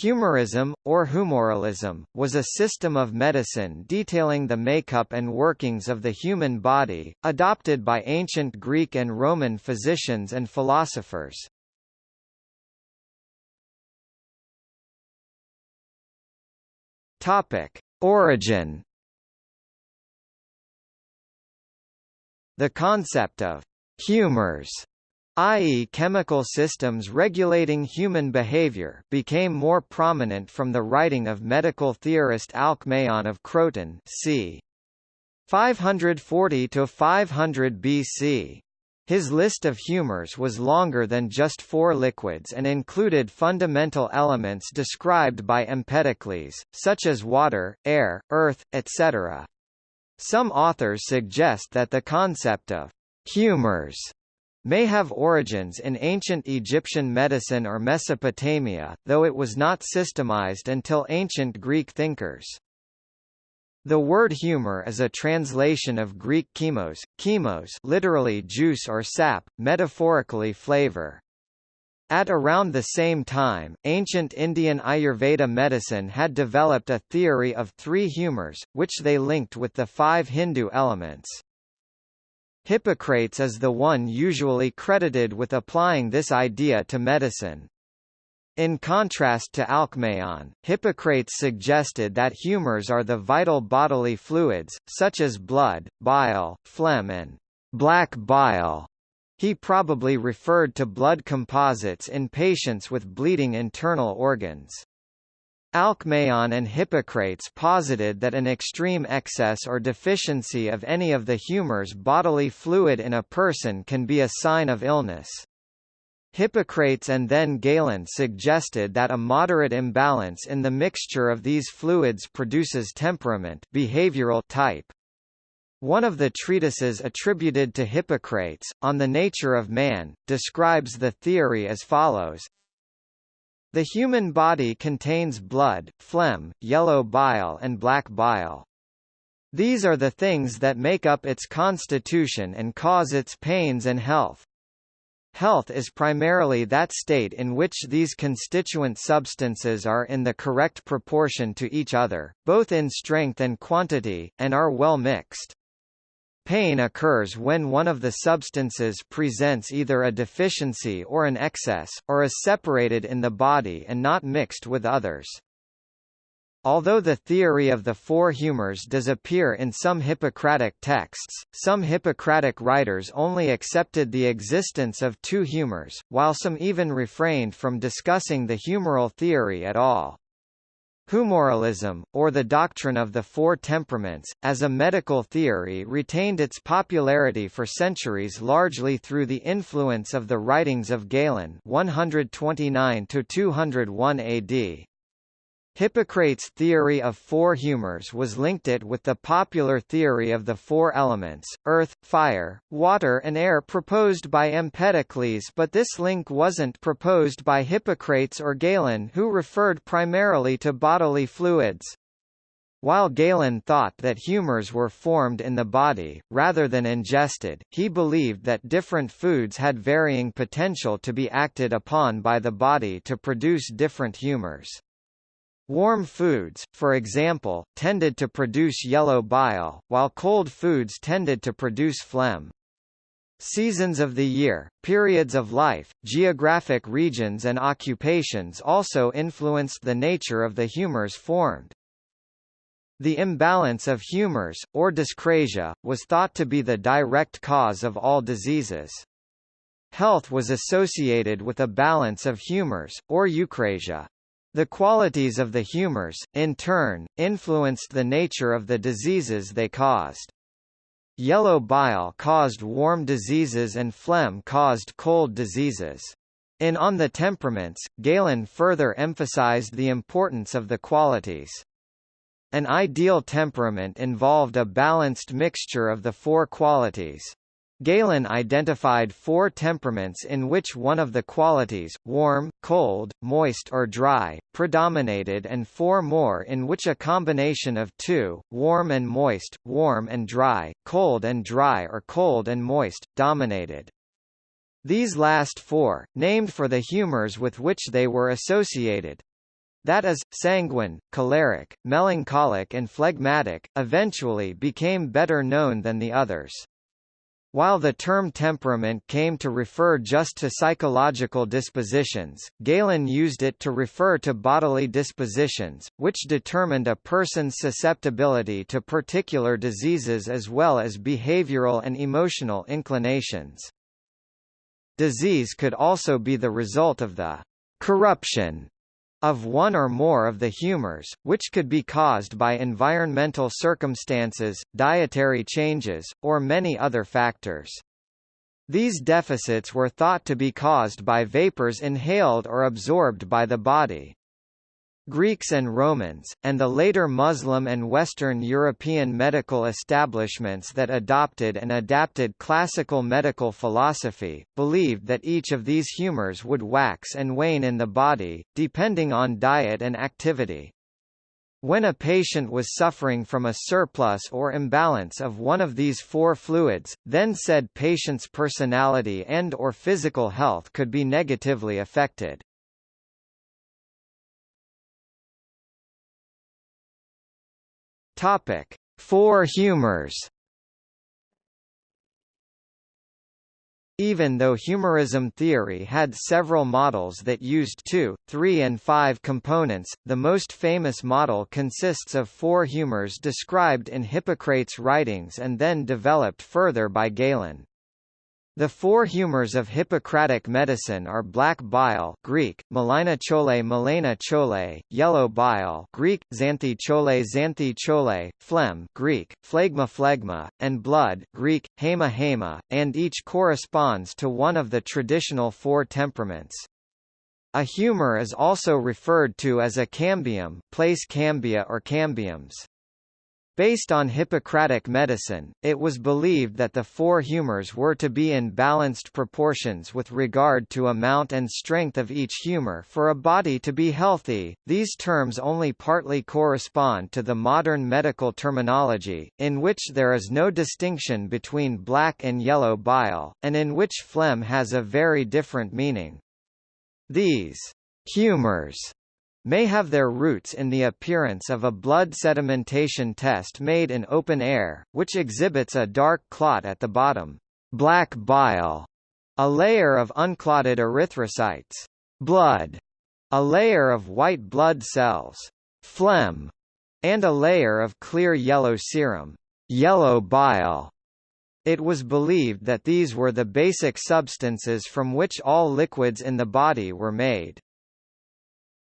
Humorism, or humoralism, was a system of medicine detailing the makeup and workings of the human body, adopted by ancient Greek and Roman physicians and philosophers. Origin The concept of «humors» i.e. chemical systems regulating human behavior became more prominent from the writing of medical theorist Alcmaeon of Croton c. 540–500 BC. His list of humors was longer than just four liquids and included fundamental elements described by Empedocles, such as water, air, earth, etc. Some authors suggest that the concept of humors may have origins in ancient Egyptian medicine or Mesopotamia, though it was not systemized until ancient Greek thinkers. The word humor is a translation of Greek chemos, chemos literally juice or sap, metaphorically flavor. At around the same time, ancient Indian Ayurveda medicine had developed a theory of three humors, which they linked with the five Hindu elements. Hippocrates is the one usually credited with applying this idea to medicine. In contrast to Alcmaeon, Hippocrates suggested that humors are the vital bodily fluids, such as blood, bile, phlegm and black bile. He probably referred to blood composites in patients with bleeding internal organs. Alcmaeon and Hippocrates posited that an extreme excess or deficiency of any of the humors bodily fluid in a person can be a sign of illness. Hippocrates and then Galen suggested that a moderate imbalance in the mixture of these fluids produces temperament behavioral type. One of the treatises attributed to Hippocrates, On the Nature of Man, describes the theory as follows the human body contains blood, phlegm, yellow bile and black bile. These are the things that make up its constitution and cause its pains and health. Health is primarily that state in which these constituent substances are in the correct proportion to each other, both in strength and quantity, and are well mixed. Pain occurs when one of the substances presents either a deficiency or an excess, or is separated in the body and not mixed with others. Although the theory of the four humors does appear in some Hippocratic texts, some Hippocratic writers only accepted the existence of two humors, while some even refrained from discussing the humoral theory at all. Humoralism, or the doctrine of the four temperaments, as a medical theory retained its popularity for centuries largely through the influence of the writings of Galen 129–201 AD. Hippocrates' theory of four humors was linked it with the popular theory of the four elements, earth, fire, water and air proposed by Empedocles but this link wasn't proposed by Hippocrates or Galen who referred primarily to bodily fluids. While Galen thought that humors were formed in the body, rather than ingested, he believed that different foods had varying potential to be acted upon by the body to produce different humors. Warm foods, for example, tended to produce yellow bile, while cold foods tended to produce phlegm. Seasons of the year, periods of life, geographic regions and occupations also influenced the nature of the humors formed. The imbalance of humors, or dyscrasia, was thought to be the direct cause of all diseases. Health was associated with a balance of humors, or eucrasia. The qualities of the humors, in turn, influenced the nature of the diseases they caused. Yellow bile caused warm diseases and phlegm caused cold diseases. In On the Temperaments, Galen further emphasized the importance of the qualities. An ideal temperament involved a balanced mixture of the four qualities. Galen identified four temperaments in which one of the qualities, warm, cold, moist or dry, predominated and four more in which a combination of two, warm and moist, warm and dry, cold and dry or cold and moist, dominated. These last four, named for the humors with which they were associated, that is, sanguine, choleric, melancholic and phlegmatic, eventually became better known than the others. While the term temperament came to refer just to psychological dispositions, Galen used it to refer to bodily dispositions, which determined a person's susceptibility to particular diseases as well as behavioral and emotional inclinations. Disease could also be the result of the corruption of one or more of the humors, which could be caused by environmental circumstances, dietary changes, or many other factors. These deficits were thought to be caused by vapors inhaled or absorbed by the body. Greeks and Romans, and the later Muslim and Western European medical establishments that adopted and adapted classical medical philosophy, believed that each of these humors would wax and wane in the body, depending on diet and activity. When a patient was suffering from a surplus or imbalance of one of these four fluids, then said patient's personality and or physical health could be negatively affected. Topic: Four humors. Even though humorism theory had several models that used two, three and five components, the most famous model consists of four humors described in Hippocrates' writings and then developed further by Galen. The four humors of Hippocratic medicine are black bile Greek, melina chole melena chole, yellow bile Greek, xanthi chole xanthi chole, phlegm Greek, phlegma phlegma, and blood Greek, hema hema, and each corresponds to one of the traditional four temperaments. A humor is also referred to as a cambium place cambia or cambiums. Based on Hippocratic medicine, it was believed that the four humors were to be in balanced proportions with regard to amount and strength of each humor for a body to be healthy. These terms only partly correspond to the modern medical terminology, in which there is no distinction between black and yellow bile, and in which phlegm has a very different meaning. These humors may have their roots in the appearance of a blood sedimentation test made in open air, which exhibits a dark clot at the bottom, black bile, a layer of unclotted erythrocytes, blood, a layer of white blood cells, phlegm, and a layer of clear yellow serum, yellow bile. It was believed that these were the basic substances from which all liquids in the body were made.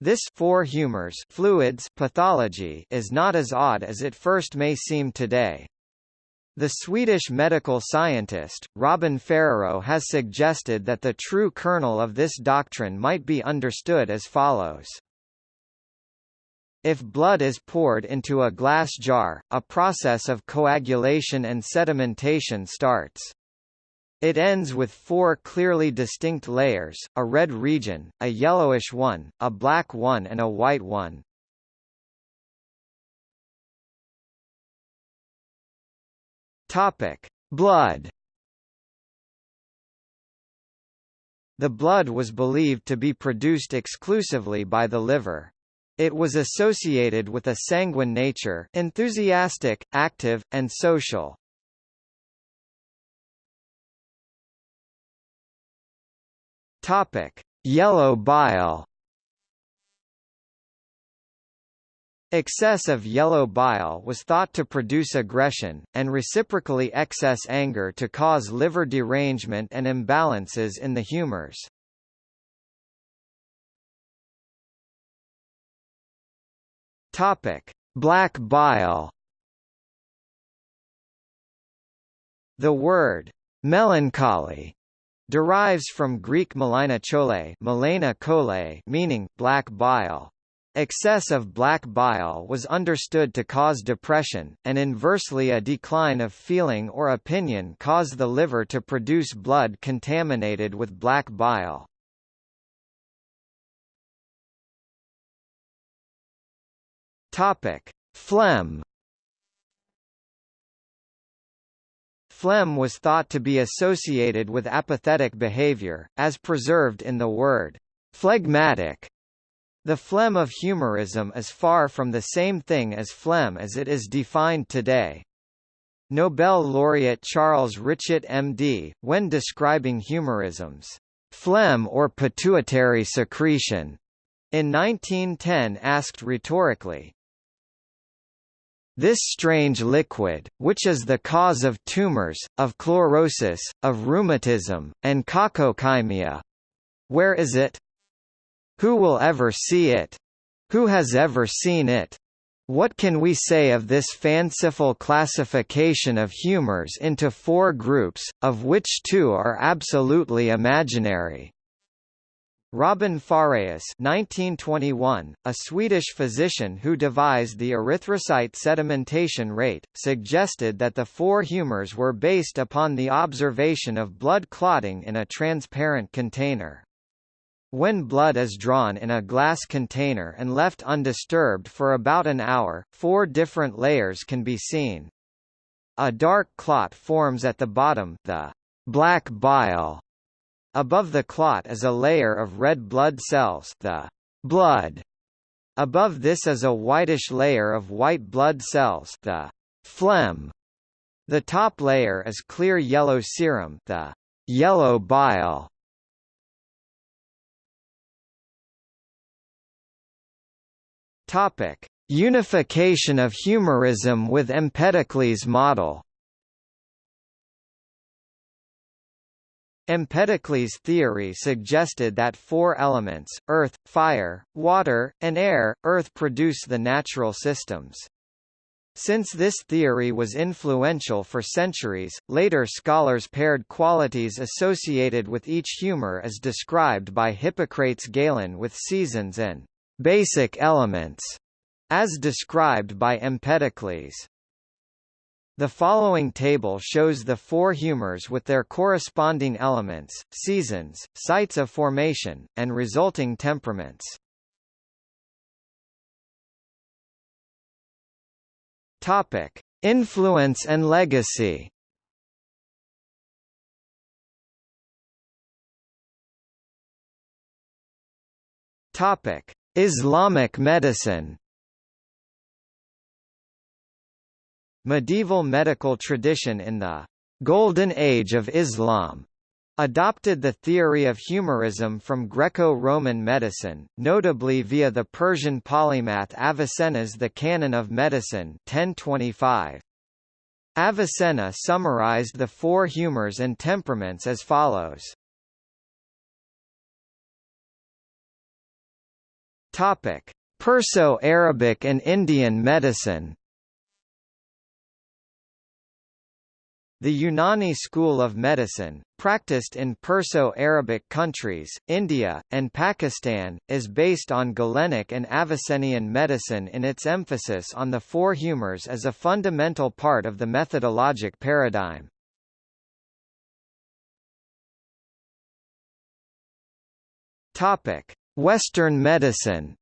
This four humors fluids pathology is not as odd as it first may seem today. The Swedish medical scientist, Robin Fåhræus has suggested that the true kernel of this doctrine might be understood as follows. If blood is poured into a glass jar, a process of coagulation and sedimentation starts. It ends with four clearly distinct layers, a red region, a yellowish one, a black one and a white one. Topic: Blood. The blood was believed to be produced exclusively by the liver. It was associated with a sanguine nature enthusiastic, active, and social. Topic: Yellow bile. Excess of yellow bile was thought to produce aggression, and reciprocally excess anger to cause liver derangement and imbalances in the humors. Topic: Black bile. The word melancholy derives from Greek melina chole, melena chole meaning black bile. Excess of black bile was understood to cause depression, and inversely a decline of feeling or opinion caused the liver to produce blood contaminated with black bile. Topic: Phlegm Phlegm was thought to be associated with apathetic behavior, as preserved in the word phlegmatic. The phlegm of humorism is far from the same thing as phlegm as it is defined today. Nobel laureate Charles Richet MD, when describing humorism's phlegm or pituitary secretion, in 1910 asked rhetorically, this strange liquid, which is the cause of tumors, of chlorosis, of rheumatism, and cacochymia. Where is it? Who will ever see it? Who has ever seen it? What can we say of this fanciful classification of humors into four groups, of which two are absolutely imaginary? Robin Fåhræus 1921, a Swedish physician who devised the erythrocyte sedimentation rate, suggested that the four humors were based upon the observation of blood clotting in a transparent container. When blood is drawn in a glass container and left undisturbed for about an hour, four different layers can be seen. A dark clot forms at the bottom the black bile Above the clot is a layer of red blood cells the blood. Above this is a whitish layer of white blood cells the phlegm. The top layer is clear yellow serum the yellow bile. Topic: Unification of humorism with Empedocles' model Empedocles' theory suggested that four elements, earth, fire, water, and air, earth produce the natural systems. Since this theory was influential for centuries, later scholars paired qualities associated with each humor as described by Hippocrates Galen with seasons and basic elements, as described by Empedocles. The following table shows the four humors with their corresponding elements, seasons, sites of formation, and resulting temperaments. Topic: Influence and legacy. Topic: Islamic medicine. Medieval medical tradition in the Golden Age of Islam adopted the theory of humorism from Greco-Roman medicine, notably via the Persian polymath Avicenna's The Canon of Medicine 1025. Avicenna summarized the four humors and temperaments as follows. Perso-Arabic and Indian medicine The Unani school of medicine, practiced in Perso-Arabic countries, India, and Pakistan, is based on Galenic and Avicennian medicine in its emphasis on the four humors as a fundamental part of the methodologic paradigm. Western medicine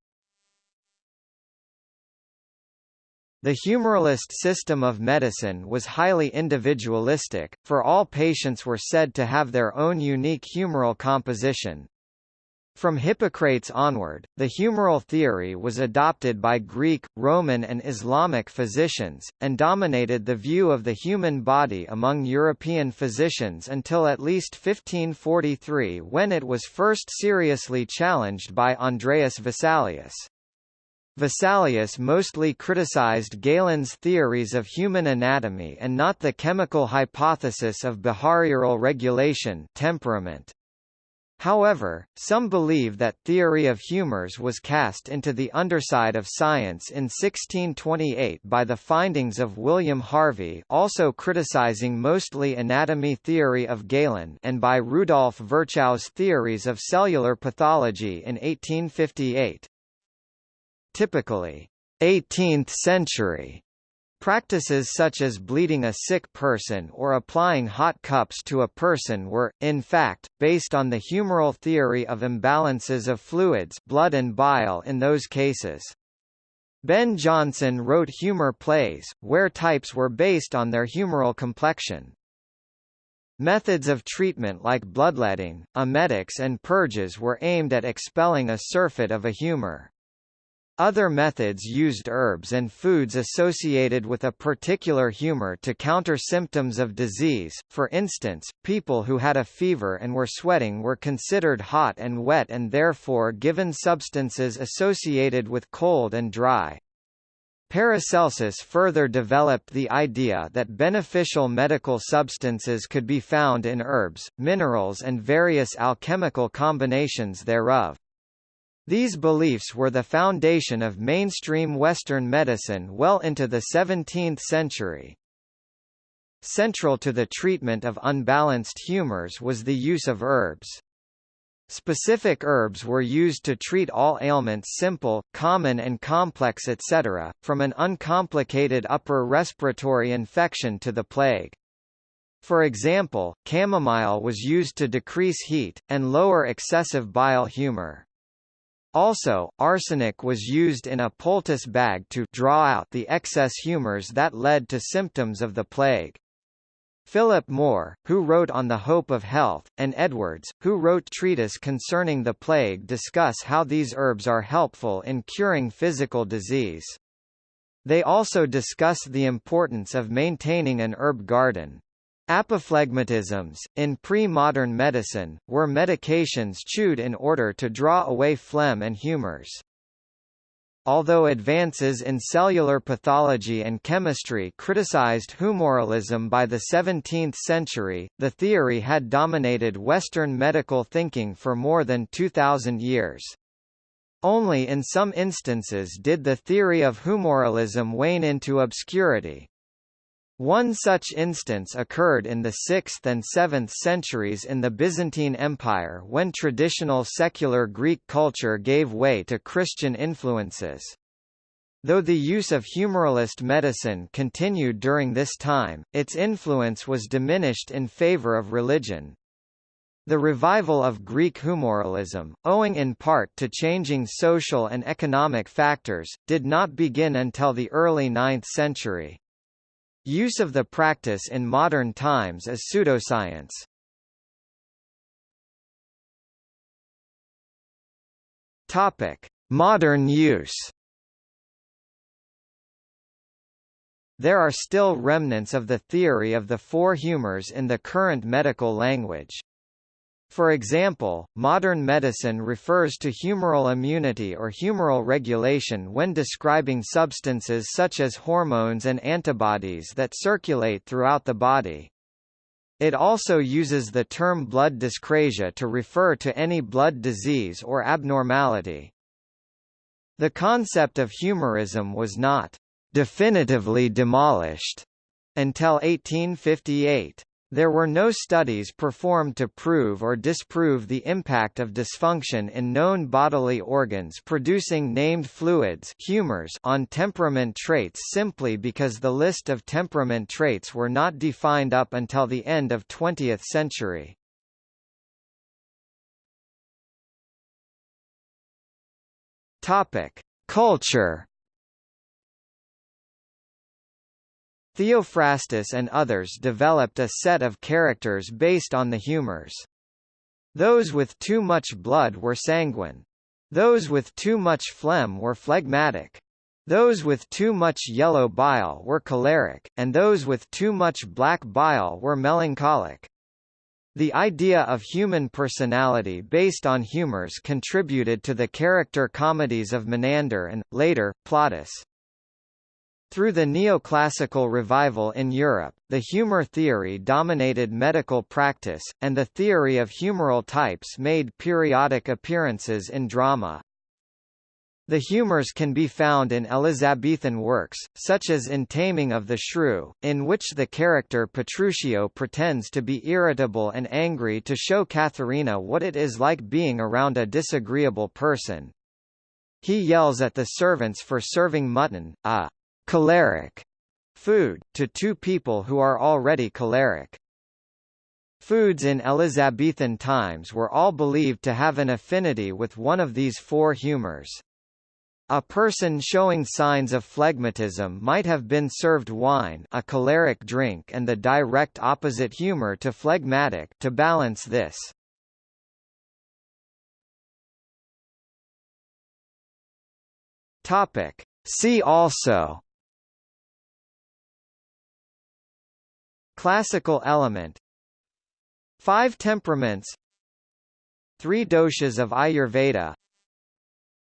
The humoralist system of medicine was highly individualistic, for all patients were said to have their own unique humoral composition. From Hippocrates onward, the humoral theory was adopted by Greek, Roman and Islamic physicians, and dominated the view of the human body among European physicians until at least 1543 when it was first seriously challenged by Andreas Vesalius. Vesalius mostly criticized Galen's theories of human anatomy and not the chemical hypothesis of behavioral regulation temperament. However, some believe that theory of humors was cast into the underside of science in 1628 by the findings of William Harvey also criticizing mostly anatomy theory of Galen and by Rudolf Virchow's theories of cellular pathology in 1858. Typically, 18th century Practices such as bleeding a sick person or applying hot cups to a person were, in fact, based on the humoral theory of imbalances of fluids blood and bile in those cases. Ben Jonson wrote humor plays, where types were based on their humoral complexion. Methods of treatment like bloodletting, emetics and purges were aimed at expelling a surfeit of a humor. Other methods used herbs and foods associated with a particular humor to counter symptoms of disease, for instance, people who had a fever and were sweating were considered hot and wet and therefore given substances associated with cold and dry. Paracelsus further developed the idea that beneficial medical substances could be found in herbs, minerals and various alchemical combinations thereof. These beliefs were the foundation of mainstream Western medicine well into the 17th century. Central to the treatment of unbalanced humors was the use of herbs. Specific herbs were used to treat all ailments simple, common and complex etc., from an uncomplicated upper respiratory infection to the plague. For example, chamomile was used to decrease heat, and lower excessive bile humor. Also, arsenic was used in a poultice bag to draw out the excess humors that led to symptoms of the plague. Philip Moore, who wrote On the Hope of Health, and Edwards, who wrote treatise concerning the plague discuss how these herbs are helpful in curing physical disease. They also discuss the importance of maintaining an herb garden. Apophlegmatisms, in pre-modern medicine, were medications chewed in order to draw away phlegm and humors. Although advances in cellular pathology and chemistry criticized humoralism by the 17th century, the theory had dominated Western medical thinking for more than 2,000 years. Only in some instances did the theory of humoralism wane into obscurity. One such instance occurred in the 6th and 7th centuries in the Byzantine Empire when traditional secular Greek culture gave way to Christian influences. Though the use of humoralist medicine continued during this time, its influence was diminished in favor of religion. The revival of Greek humoralism, owing in part to changing social and economic factors, did not begin until the early 9th century. Use of the practice in modern times is pseudoscience. Topic: Modern use. There are still remnants of the theory of the four humors in the current medical language. For example, modern medicine refers to humoral immunity or humoral regulation when describing substances such as hormones and antibodies that circulate throughout the body. It also uses the term blood dyscrasia to refer to any blood disease or abnormality. The concept of humorism was not definitively demolished until 1858. There were no studies performed to prove or disprove the impact of dysfunction in known bodily organs producing named fluids humors on temperament traits simply because the list of temperament traits were not defined up until the end of 20th century. Culture Theophrastus and others developed a set of characters based on the humors. Those with too much blood were sanguine. Those with too much phlegm were phlegmatic. Those with too much yellow bile were choleric, and those with too much black bile were melancholic. The idea of human personality based on humors contributed to the character comedies of Menander and, later, Plautus. Through the neoclassical revival in Europe, the humor theory dominated medical practice, and the theory of humoral types made periodic appearances in drama. The humors can be found in Elizabethan works, such as in Taming of the Shrew, in which the character Petruchio pretends to be irritable and angry to show Katharina what it is like being around a disagreeable person. He yells at the servants for serving mutton, a choleric food, to two people who are already choleric. Foods in Elizabethan times were all believed to have an affinity with one of these four humors. A person showing signs of phlegmatism might have been served wine a choleric drink and the direct opposite humor to phlegmatic to balance this. Topic. See also Classical element. Five temperaments. Three doshas of Ayurveda.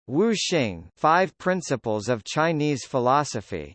Wu Xing Five Principles of Chinese Philosophy